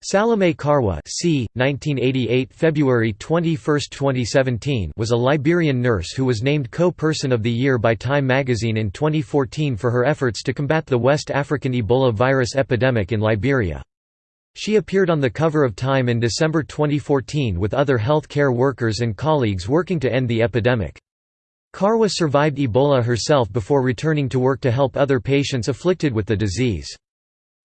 Salome Karwah c. 1988 February 21, 2017 was a Liberian nurse who was named Co-Person of the Year by Time magazine in 2014 for her efforts to combat the West African Ebola virus epidemic in Liberia. She appeared on the cover of Time in December 2014 with other health care workers and colleagues working to end the epidemic. Karwah survived Ebola herself before returning to work to help other patients afflicted with the disease.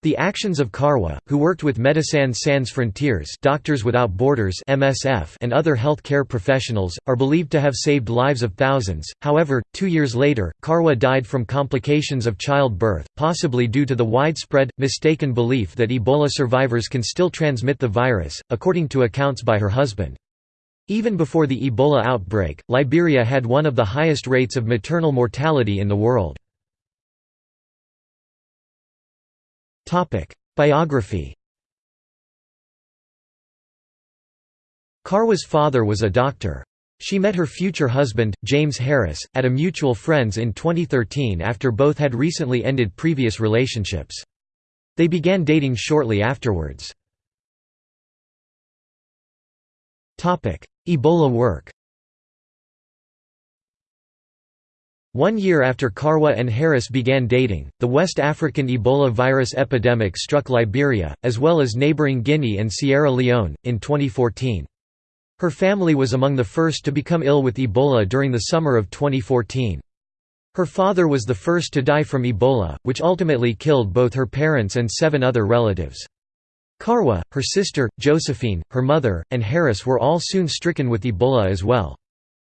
The actions of Karwah, who worked with Médecins Sans Frontières Doctors Without Borders MSF and other health care professionals, are believed to have saved lives of thousands. However, two years later, Karwah died from complications of childbirth, possibly due to the widespread, mistaken belief that Ebola survivors can still transmit the virus, according to accounts by her husband. Even before the Ebola outbreak, Liberia had one of the highest rates of maternal mortality in the world. Biography Karwah's father was a doctor. She met her future husband, James Harris, at a mutual friend's in 2013 after both had recently ended previous relationships. They began dating shortly afterwards. Ebola work One year after Karwah and Harris began dating, the West African Ebola virus epidemic struck Liberia, as well as neighboring Guinea and Sierra Leone, in 2014. Her family was among the first to become ill with Ebola during the summer of 2014. Her father was the first to die from Ebola, which ultimately killed both her parents and seven other relatives. Karwah, her sister, Josephine, her mother, and Harris were all soon stricken with Ebola as well.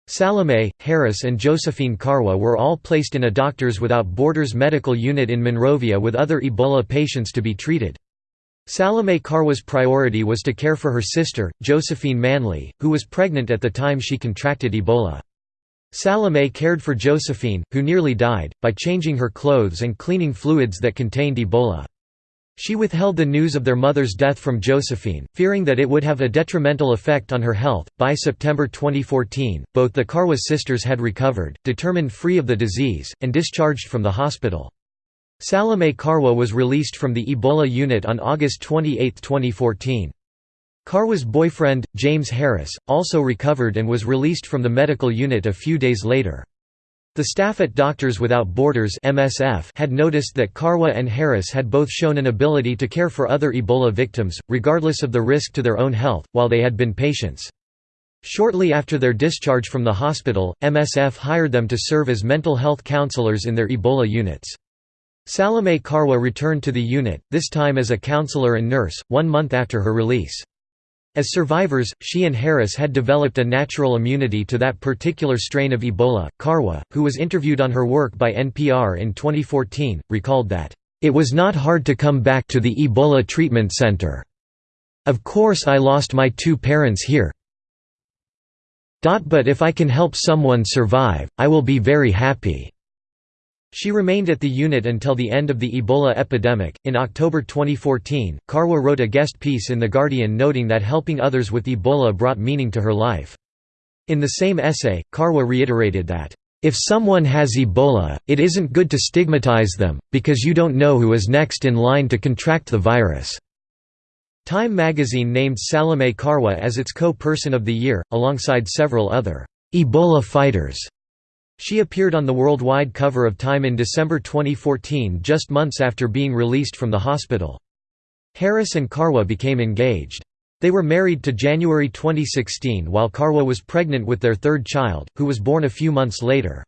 Salome, Harris and Josephine Karwah were all placed in a Doctors Without Borders medical unit in Monrovia with other Ebola patients to be treated. Salome Karwah's priority was to care for her sister, Josephine Manley, who was pregnant at the time she contracted Ebola. Salome cared for Josephine, who nearly died, by changing her clothes and cleaning fluids that contained Ebola. She withheld the news of their mother's death from Josephine, fearing that it would have a detrimental effect on her health. By September 2014, both the Karwah sisters had recovered, determined free of the disease, and discharged from the hospital. Salome Karwah was released from the Ebola unit on August 28, 2014. Karwah's boyfriend, James Harris, also recovered and was released from the medical unit a few days later. The staff at Doctors Without Borders (MSF) had noticed that Karwah and Harris had both shown an ability to care for other Ebola victims, regardless of the risk to their own health, while they had been patients. Shortly after their discharge from the hospital, MSF hired them to serve as mental health counselors in their Ebola units. Salome Karwah returned to the unit, this time as a counselor and nurse, one month after her release. As survivors, she and Harris had developed a natural immunity to that particular strain of Ebola. Karwah, who was interviewed on her work by NPR in 2014, recalled that, It was not hard to come back to the Ebola treatment center. Of course, I lost my two parents here. But if I can help someone survive, I will be very happy. She remained at the unit until the end of the Ebola epidemic. In October 2014, Karwah wrote a guest piece in The Guardian noting that helping others with Ebola brought meaning to her life. In the same essay, Karwah reiterated that, If someone has Ebola, it isn't good to stigmatize them, because you don't know who is next in line to contract the virus. Time magazine named Salome Karwah as its co-person of the year, alongside several other Ebola fighters. She appeared on the worldwide cover of Time in December 2014 just months after being released from the hospital. Harris and Karwah became engaged. They were married to January 2016 while Karwah was pregnant with their third child, who was born a few months later.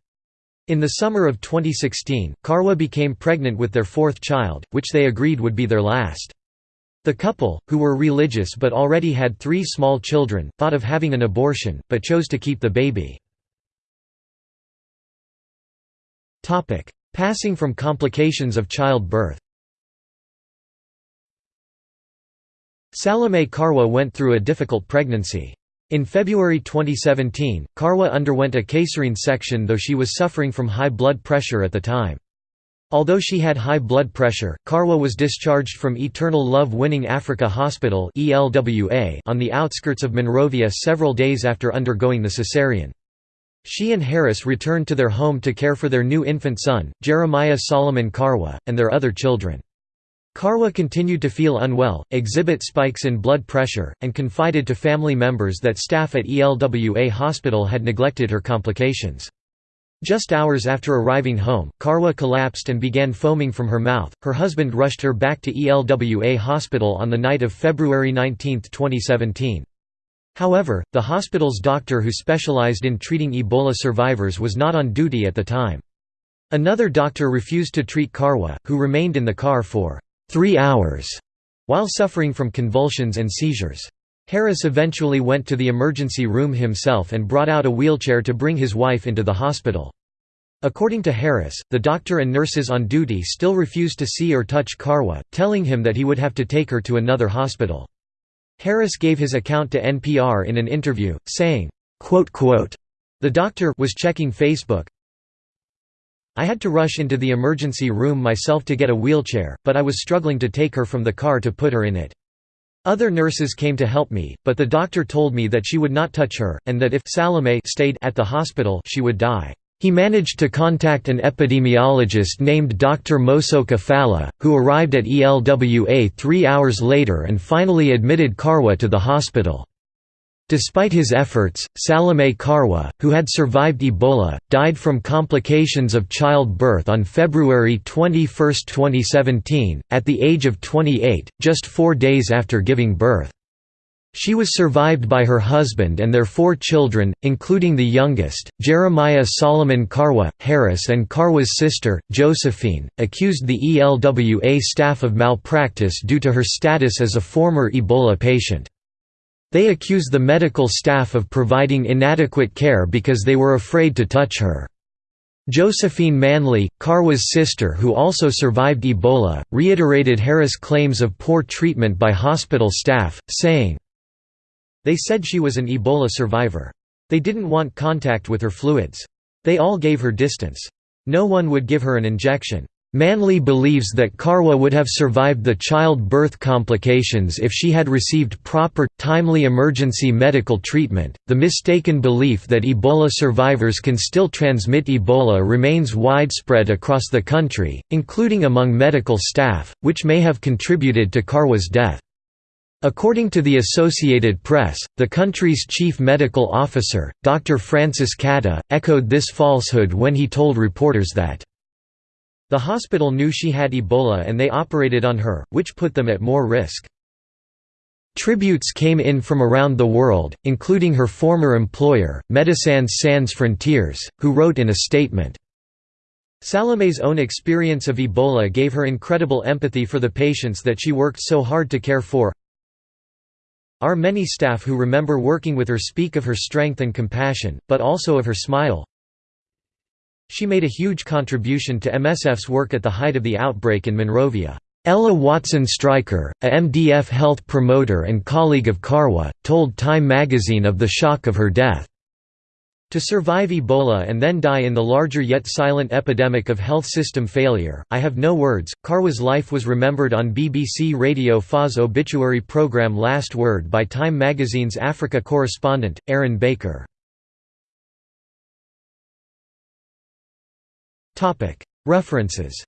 In the summer of 2016, Karwah became pregnant with their fourth child, which they agreed would be their last. The couple, who were religious but already had three small children, thought of having an abortion, but chose to keep the baby. Passing from complications of childbirth Salome Karwah went through a difficult pregnancy. In February 2017, Karwah underwent a caesarean section though she was suffering from high blood pressure at the time. Although she had high blood pressure, Karwah was discharged from Eternal Love Winning Africa Hospital on the outskirts of Monrovia several days after undergoing the caesarean. She and Harris returned to their home to care for their new infant son, Jeremiah Solomon Karwah, and their other children. Karwah continued to feel unwell, exhibit spikes in blood pressure, and confided to family members that staff at ELWA hospital had neglected her complications. Just hours after arriving home, Karwah collapsed and began foaming from her mouth. Her husband rushed her back to ELWA hospital on the night of February 19, 2017. However, the hospital's doctor who specialized in treating Ebola survivors was not on duty at the time. Another doctor refused to treat Karwah, who remained in the car for three hours while suffering from convulsions and seizures. Harris eventually went to the emergency room himself and brought out a wheelchair to bring his wife into the hospital. According to Harris, the doctor and nurses on duty still refused to see or touch Karwah, telling him that he would have to take her to another hospital. Harris gave his account to NPR in an interview, saying, "The doctor was checking Facebook, I had to rush into the emergency room myself to get a wheelchair, but I was struggling to take her from the car to put her in it. Other nurses came to help me, but the doctor told me that she would not touch her, and that if Salome stayed at the hospital she would die. He managed to contact an epidemiologist named Dr. Mosoka Fallah, who arrived at ELWA three hours later and finally admitted Karwah to the hospital. Despite his efforts, Salome Karwah, who had survived Ebola, died from complications of childbirth on February 21, 2017, at the age of 28, just four days after giving birth. She was survived by her husband and their four children, including the youngest, Jeremiah Solomon Karwah. Harris and Karwah's sister, Josephine, accused the ELWA staff of malpractice due to her status as a former Ebola patient. They accuse the medical staff of providing inadequate care because they were afraid to touch her. Josephine Manley, Karwah's sister who also survived Ebola, reiterated Harris' claims of poor treatment by hospital staff, saying, They said she was an Ebola survivor. They didn't want contact with her fluids. They all gave her distance. No one would give her an injection. Manley believes that Karwah would have survived the childbirth complications if she had received proper, timely emergency medical treatment. The mistaken belief that Ebola survivors can still transmit Ebola remains widespread across the country, including among medical staff, which may have contributed to Karwah's death. According to the Associated Press, the country's chief medical officer, Dr. Francis Kateh, echoed this falsehood when he told reporters that the hospital knew she had Ebola and they operated on her, which put them at more risk. Tributes came in from around the world, including her former employer, Médecins Sans Frontières, who wrote in a statement, Salome's own experience of Ebola gave her incredible empathy for the patients that she worked so hard to care for. Our many staff who remember working with her speak of her strength and compassion, but also of her smile, she made a huge contribution to MSF's work at the height of the outbreak in Monrovia. Ella Watson Stryker, a MDF health promoter and colleague of Karwah, told Time magazine of the shock of her death. To survive Ebola and then die in the larger yet silent epidemic of health system failure, I have no words. Karwah's life was remembered on BBC Radio 4's obituary programme Last Word by Time magazine's Africa correspondent, Aryn Baker. References